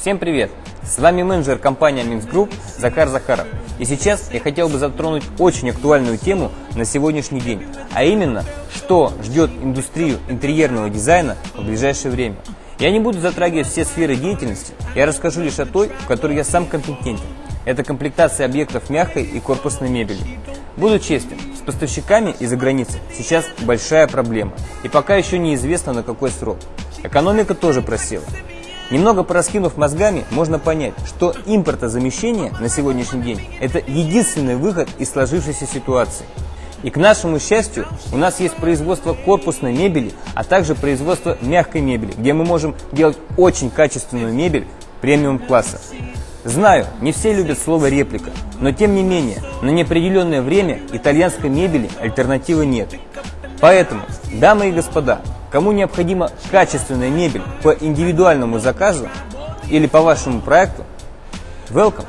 Всем привет! С вами менеджер компании Group Захар Захаров. И сейчас я хотел бы затронуть очень актуальную тему на сегодняшний день, а именно, что ждет индустрию интерьерного дизайна в ближайшее время. Я не буду затрагивать все сферы деятельности, я расскажу лишь о той, в которой я сам компетентен. Это комплектация объектов мягкой и корпусной мебели. Буду честен, с поставщиками из-за границы сейчас большая проблема, и пока еще неизвестно на какой срок. Экономика тоже просела. Немного пораскинув мозгами, можно понять, что импортозамещение на сегодняшний день – это единственный выход из сложившейся ситуации. И к нашему счастью, у нас есть производство корпусной мебели, а также производство мягкой мебели, где мы можем делать очень качественную мебель премиум-класса. Знаю, не все любят слово реплика, но тем не менее, на неопределенное время итальянской мебели альтернативы нет. Поэтому, дамы и господа, Кому необходима качественная мебель по индивидуальному заказу или по вашему проекту, welcome!